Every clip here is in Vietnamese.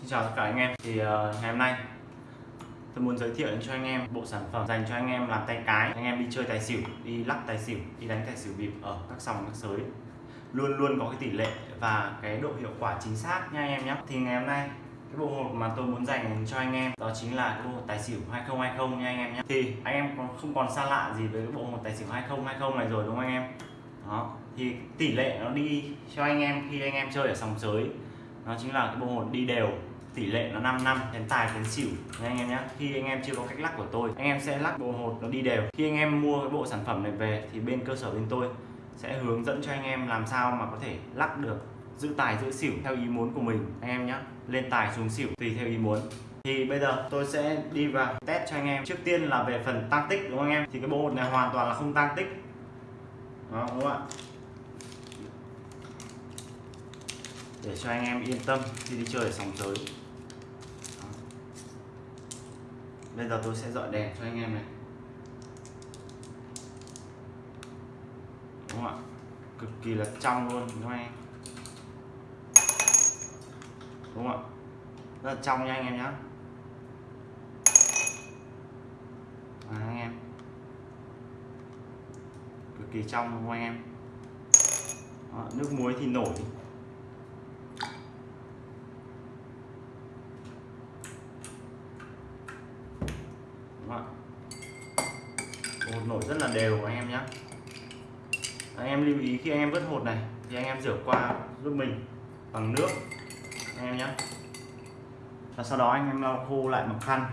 Xin chào tất cả anh em. Thì uh, ngày hôm nay tôi muốn giới thiệu cho anh em bộ sản phẩm dành cho anh em làm tay cái. Anh em đi chơi tài xỉu đi lắc tài xỉu đi đánh tài xỉu bịp ở các sòng các sới. Luôn luôn có cái tỷ lệ và cái độ hiệu quả chính xác nha anh em nhé thì ngày hôm nay cái bộ hột mà tôi muốn dành cho anh em đó chính là cái bộ hột tài xỉu 2020 nha anh em nhé thì anh em còn không còn xa lạ gì với cái bộ hột tài xỉu 2020 này rồi đúng không anh em? Đó thì tỷ lệ nó đi cho anh em khi anh em chơi ở sòng sới nó chính là cái bộ hột đi đều tỷ lệ nó 5 năm đến tài đến xỉu. Nha anh em nhé khi anh em chưa có cách lắc của tôi anh em sẽ lắc bộ hột nó đi đều. Khi anh em mua cái bộ sản phẩm này về thì bên cơ sở bên tôi sẽ hướng dẫn cho anh em làm sao mà có thể lắc được giữ tài giữ xỉu theo ý muốn của mình. Anh em nhé lên tài xuống xỉu tùy theo ý muốn. Thì bây giờ tôi sẽ đi vào test cho anh em. Trước tiên là về phần tăng tích đúng không anh em? Thì cái bộ hột này hoàn toàn là không tăng tích. Đó, đúng không ạ? Để cho anh em yên tâm khi đi chơi ở sòng giới. bây giờ tôi sẽ dọi đèn cho anh em này. Đúng không ạ? Cực kỳ là trong luôn đúng không anh? Em đúng không ạ? Rất là trong nha anh em nhé à, anh em. Cực kỳ trong đúng không anh em? Đó, nước muối thì nổi. Đúng hột nổi rất là đều anh em nhé anh em lưu ý khi anh em vớt hột này thì anh em rửa qua giúp mình bằng nước anh em nhé và sau đó anh em lau khô lại bằng khăn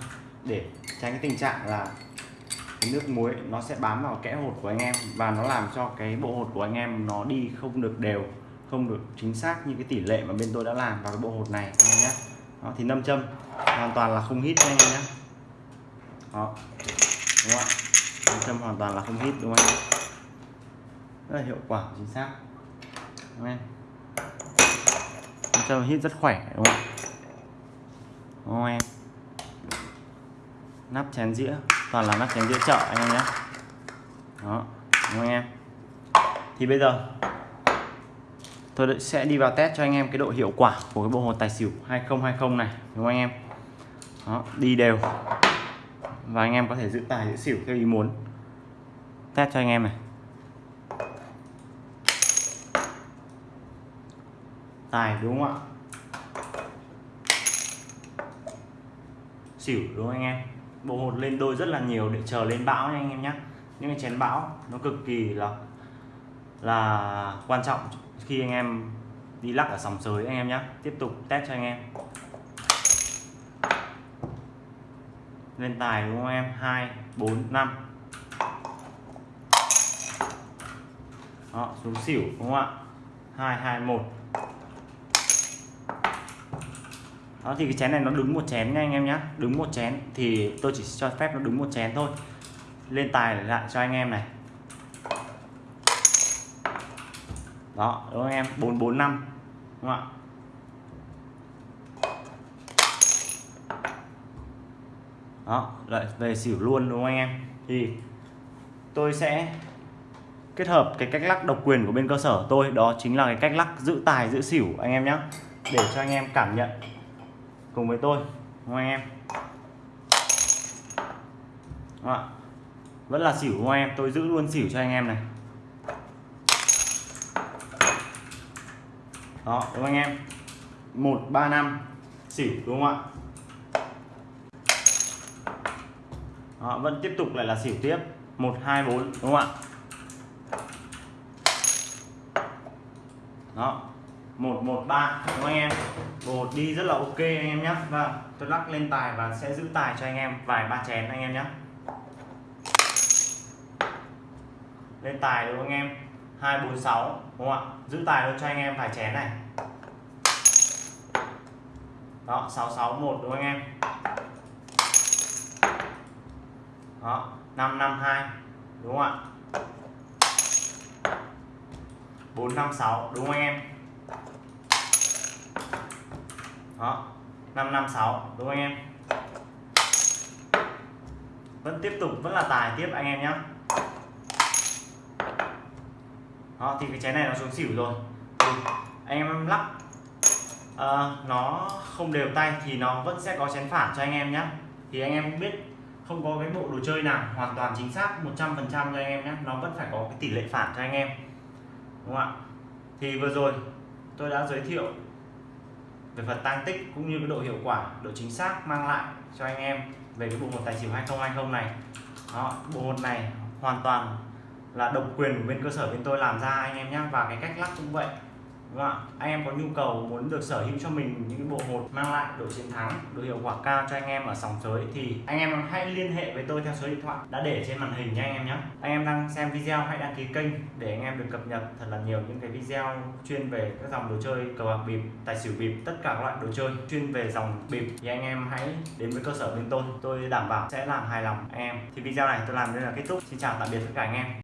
để tránh cái tình trạng là cái nước muối nó sẽ bám vào kẽ hột của anh em và nó làm cho cái bộ hột của anh em nó đi không được đều không được chính xác như cái tỷ lệ mà bên tôi đã làm vào cái bộ hột này anh em nhé đó, thì nâm châm hoàn toàn là không hít anh em nhé đó. Đúng không ạ? Châm hoàn toàn là không hít đúng không anh? Rất là hiệu quả chính xác. Đúng không em châm hít rất khỏe đúng không đúng không em? Nắp chén dĩa toàn là nắp chén dĩa chợ anh em nhé. Đó đúng không em? Thì bây giờ tôi sẽ đi vào test cho anh em cái độ hiệu quả của cái bộ hồ tài xỉu 2020 này đúng không anh em? Đó, đi đều và anh em có thể giữ tài, giữ xỉu theo ý muốn. Test cho anh em này. Tài đúng không ạ? Xỉu đúng không anh em? Bộ hột lên đôi rất là nhiều để chờ lên bão nha anh em nhé những cái chén bão nó cực kỳ là là quan trọng khi anh em đi lắc ở sòng sới anh em nhé tiếp tục test cho anh em. Lên tài đúng không em? 2 4 5 đó, xuống xỉu đúng không ạ? 2 2 1 đó, thì cái chén này nó đứng một chén nha anh em nhé đứng một chén. Thì tôi chỉ cho phép nó đứng một chén thôi. Lên tài lại cho anh em này. Đó, đúng không em? 445 đúng không ạ? Đó, lại về xỉu luôn, đúng không anh em? Thì tôi sẽ kết hợp cái cách lắc độc quyền của bên cơ sở tôi. Đó chính là cái cách lắc giữ tài, giữ xỉu, anh em nhé để cho anh em cảm nhận cùng với tôi, đúng không anh em? Đó. vẫn là xỉu, đúng không em? Tôi giữ luôn xỉu cho anh em này. Đó, đúng không anh em? Một, ba, năm, xỉu, đúng không ạ? Đó, vẫn tiếp tục lại là xỉu tiếp. Một hai bốn đúng không ạ? Đó một một ba đúng không anh em? Bột đi rất là ok anh em nhé và vâng, tôi lắc lên tài và sẽ giữ tài cho anh em vài ba chén anh em nhé lên tài đúng không anh em? 246 đúng không ạ? Giữ tài luôn cho anh em vài chén này. Đó 661 đúng không anh em? Đó 552 đúng không ạ? 456 đúng không anh em? Đó 556 đúng không anh em? Vẫn tiếp tục vẫn là tài tiếp anh em nhé đó thì cái chén này nó xuống xỉu rồi. Thì anh em lắc. Ờ, nó không đều tay thì nó vẫn sẽ có chén phản cho anh em nhé thì anh em cũng biết không có cái bộ đồ chơi nào hoàn toàn chính xác 100% cho anh em nhé. Nó vẫn phải có cái tỷ lệ phản cho anh em. Đúng không ạ? Thì vừa rồi tôi đã giới thiệu về phần tăng tích cũng như cái độ hiệu quả độ chính xác mang lại cho anh em về cái bộ hột tài xỉu 2020 này. Đó, bộ hột này hoàn toàn là độc quyền của bên cơ sở bên tôi làm ra anh em nhé. Và cái cách lắp cũng vậy đúng không ạ, anh em có nhu cầu muốn được sở hữu cho mình những bộ hột mang lại độ chiến thắng độ hiệu quả cao cho anh em ở sòng sới thì anh em hãy liên hệ với tôi theo số điện thoại đã để trên màn hình nha anh em nhé. Anh em đang xem video hãy đăng ký kênh để anh em được cập nhật thật là nhiều những cái video chuyên về các dòng đồ chơi, cờ bạc bịp, tài xỉu bịp, tất cả các loại đồ chơi chuyên về dòng bịp. Thì anh em hãy đến với cơ sở bên tôi tôi đảm bảo sẽ làm hài lòng anh em. Thì video này tôi làm đây là kết thúc. Xin chào tạm biệt tất cả anh em.